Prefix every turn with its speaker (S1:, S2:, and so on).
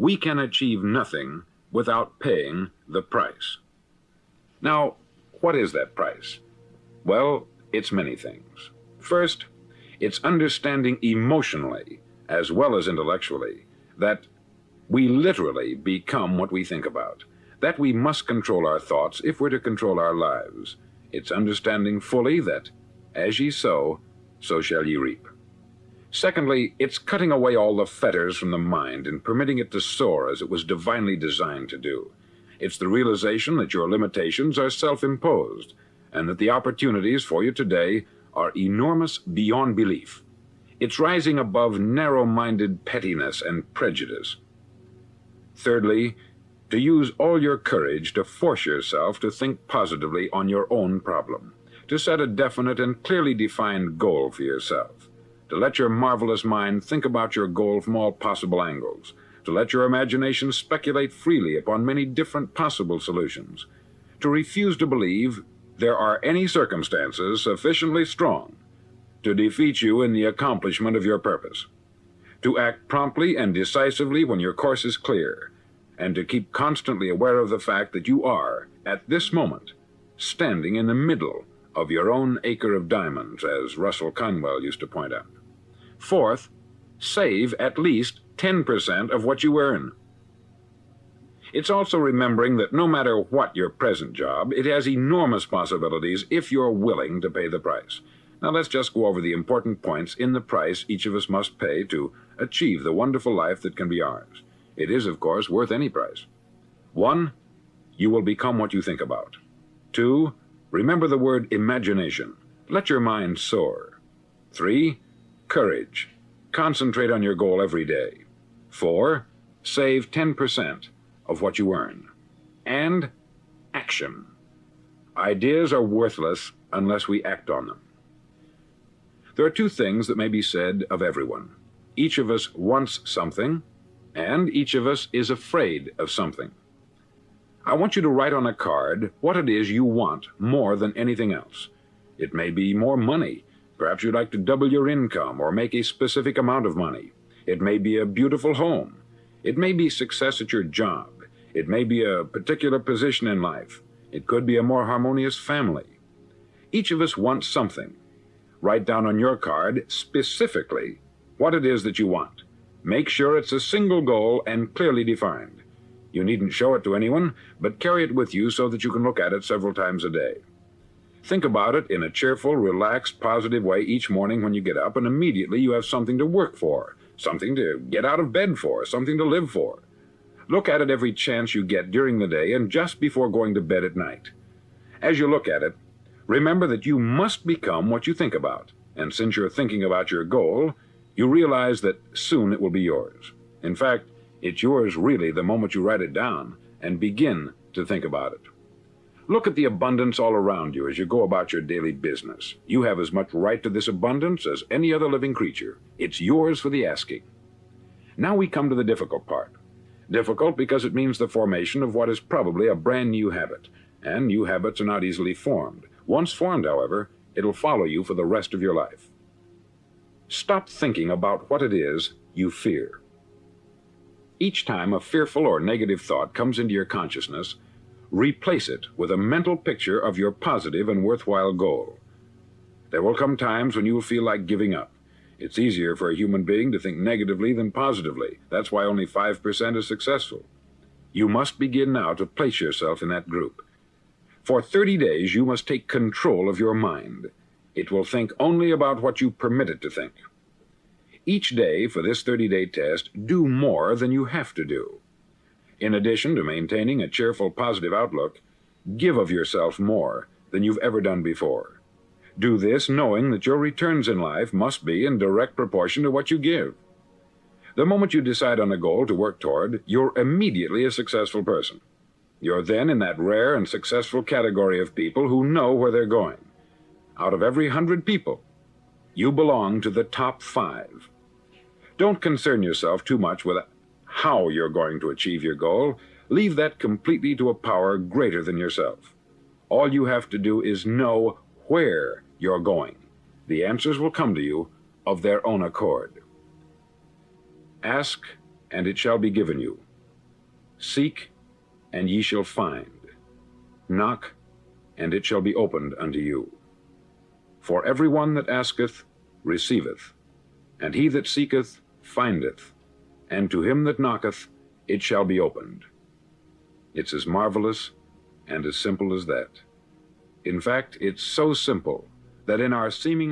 S1: we can achieve nothing without paying the price. Now, what is that price? Well, it's many things. First, it's understanding emotionally, as well as intellectually, that we literally become what we think about, that we must control our thoughts if we're to control our lives. It's understanding fully that, as ye sow, so shall ye reap. Secondly, it's cutting away all the fetters from the mind and permitting it to soar as it was divinely designed to do. It's the realization that your limitations are self-imposed and that the opportunities for you today are enormous beyond belief. It's rising above narrow-minded pettiness and prejudice. Thirdly, to use all your courage to force yourself to think positively on your own problem, to set a definite and clearly defined goal for yourself to let your marvelous mind think about your goal from all possible angles, to let your imagination speculate freely upon many different possible solutions, to refuse to believe there are any circumstances sufficiently strong to defeat you in the accomplishment of your purpose, to act promptly and decisively when your course is clear, and to keep constantly aware of the fact that you are, at this moment, standing in the middle of your own acre of diamonds, as Russell Conwell used to point out. Fourth, save at least 10% of what you earn. It's also remembering that no matter what your present job, it has enormous possibilities if you're willing to pay the price. Now let's just go over the important points in the price each of us must pay to achieve the wonderful life that can be ours. It is, of course, worth any price. One, you will become what you think about. Two, remember the word imagination. Let your mind soar. Three, Courage. Concentrate on your goal every day. 4. Save 10% of what you earn. And action. Ideas are worthless unless we act on them. There are two things that may be said of everyone. Each of us wants something, and each of us is afraid of something. I want you to write on a card what it is you want more than anything else. It may be more money, Perhaps you'd like to double your income or make a specific amount of money. It may be a beautiful home. It may be success at your job. It may be a particular position in life. It could be a more harmonious family. Each of us wants something. Write down on your card specifically what it is that you want. Make sure it's a single goal and clearly defined. You needn't show it to anyone, but carry it with you so that you can look at it several times a day. Think about it in a cheerful, relaxed, positive way each morning when you get up, and immediately you have something to work for, something to get out of bed for, something to live for. Look at it every chance you get during the day and just before going to bed at night. As you look at it, remember that you must become what you think about, and since you're thinking about your goal, you realize that soon it will be yours. In fact, it's yours really the moment you write it down and begin to think about it. Look at the abundance all around you as you go about your daily business. You have as much right to this abundance as any other living creature. It's yours for the asking. Now we come to the difficult part. Difficult because it means the formation of what is probably a brand new habit, and new habits are not easily formed. Once formed, however, it'll follow you for the rest of your life. Stop thinking about what it is you fear. Each time a fearful or negative thought comes into your consciousness, Replace it with a mental picture of your positive and worthwhile goal. There will come times when you will feel like giving up. It's easier for a human being to think negatively than positively. That's why only 5% is successful. You must begin now to place yourself in that group. For 30 days, you must take control of your mind. It will think only about what you permit it to think. Each day for this 30-day test, do more than you have to do. In addition to maintaining a cheerful, positive outlook, give of yourself more than you've ever done before. Do this knowing that your returns in life must be in direct proportion to what you give. The moment you decide on a goal to work toward, you're immediately a successful person. You're then in that rare and successful category of people who know where they're going. Out of every hundred people, you belong to the top five. Don't concern yourself too much with how you're going to achieve your goal, leave that completely to a power greater than yourself. All you have to do is know where you're going. The answers will come to you of their own accord. Ask, and it shall be given you. Seek, and ye shall find. Knock, and it shall be opened unto you. For every one that asketh receiveth, and he that seeketh findeth, and to him that knocketh it shall be opened. It's as marvelous and as simple as that. In fact, it's so simple that in our seemingly